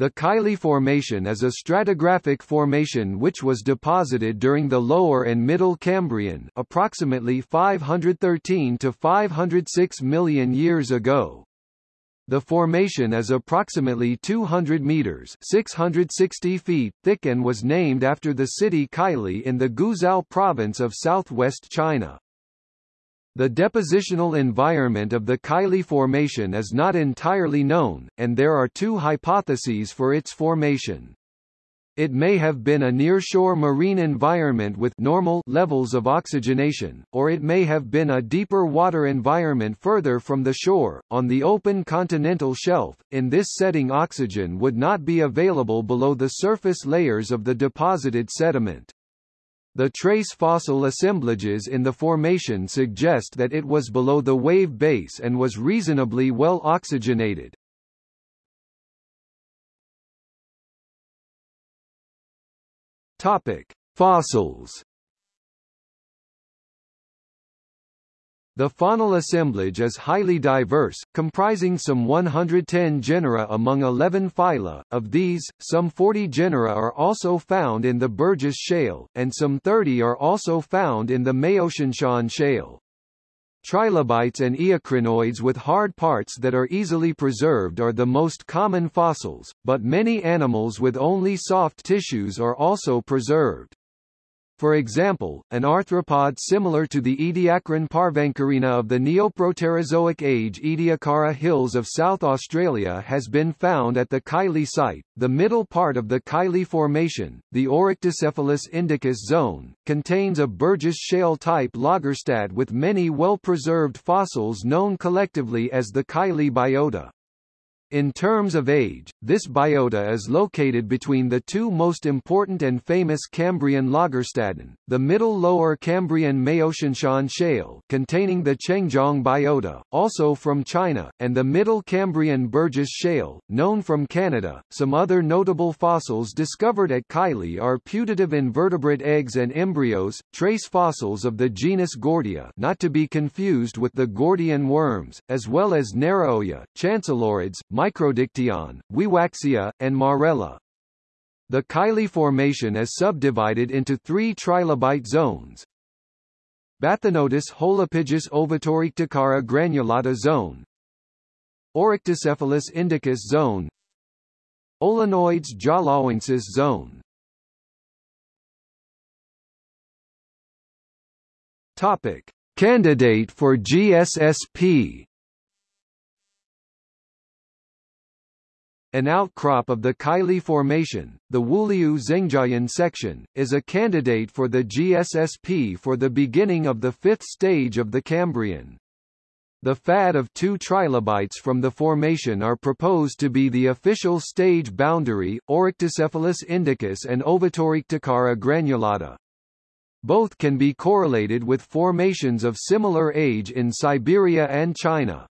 The Kaili Formation is a stratigraphic formation which was deposited during the Lower and Middle Cambrian approximately 513 to 506 million years ago. The formation is approximately 200 meters 660 feet thick and was named after the city Kaili in the Guizhou province of southwest China. The depositional environment of the Kaili Formation is not entirely known, and there are two hypotheses for its formation. It may have been a nearshore marine environment with normal levels of oxygenation, or it may have been a deeper water environment further from the shore, on the open continental shelf. In this setting oxygen would not be available below the surface layers of the deposited sediment. The trace fossil assemblages in the formation suggest that it was below the wave base and was reasonably well oxygenated. Topic: Fossils The faunal assemblage is highly diverse, comprising some 110 genera among 11 phyla, of these, some 40 genera are also found in the Burgess Shale, and some 30 are also found in the Maotianshan Shale. Trilobites and eocrinoids with hard parts that are easily preserved are the most common fossils, but many animals with only soft tissues are also preserved. For example, an arthropod similar to the Ediacaran parvancorina of the Neoproterozoic age Ediacara Hills of South Australia has been found at the Kaili site. The middle part of the Kaili Formation, the Oryctocephalus indicus zone, contains a Burgess shale-type lagerstätte with many well-preserved fossils known collectively as the Kaili biota. In terms of age, this biota is located between the two most important and famous Cambrian Lagerstätten, the Middle Lower Cambrian Maotianshan Shale containing the Chengjiang biota, also from China, and the Middle Cambrian Burgess Shale, known from Canada. Some other notable fossils discovered at Kaili are putative invertebrate eggs and embryos, trace fossils of the genus Gordia not to be confused with the Gordian worms, as well as Naraoia, chancelloriids, Microdictyon, Wiwaxia, and Marrella. The Kaili Formation is subdivided into three trilobite zones. Bathynotus holopygus ovatoryctocara granulata zone Oryctocephalus indicus zone Olenoides jalawensis zone Topic. Candidate for GSSP An outcrop of the Kaili Formation, the Wuliu Zengjiayan section, is a candidate for the GSSP for the beginning of the fifth stage of the Cambrian. The FAD of two trilobites from the formation are proposed to be the official stage boundary, Oryctocephalus indicus and Ovatoryctocara granulata. Both can be correlated with formations of similar age in Siberia and China.